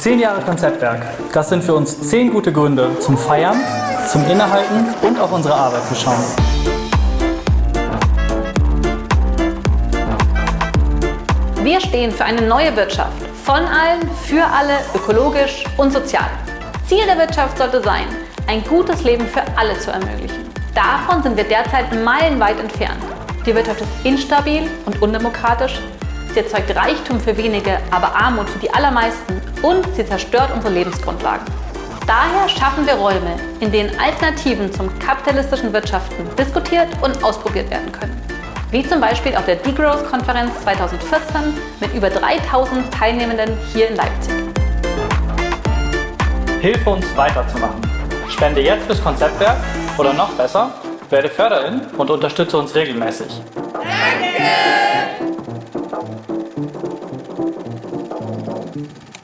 Zehn Jahre Konzeptwerk. Das sind für uns zehn gute Gründe zum Feiern, zum Innehalten und auf unsere Arbeit zu schauen. Wir stehen für eine neue Wirtschaft. Von allen, für alle, ökologisch und sozial. Ziel der Wirtschaft sollte sein, ein gutes Leben für alle zu ermöglichen. Davon sind wir derzeit meilenweit entfernt. Die Wirtschaft ist instabil und undemokratisch. Sie erzeugt Reichtum für wenige, aber Armut für die allermeisten. Und sie zerstört unsere Lebensgrundlagen. Daher schaffen wir Räume, in denen Alternativen zum kapitalistischen Wirtschaften diskutiert und ausprobiert werden können. Wie zum Beispiel auf der Degrowth-Konferenz 2014 mit über 3000 Teilnehmenden hier in Leipzig. Hilf uns weiterzumachen. Spende jetzt fürs Konzeptwerk oder noch besser, werde Förderin und unterstütze uns regelmäßig. Danke! Thank you.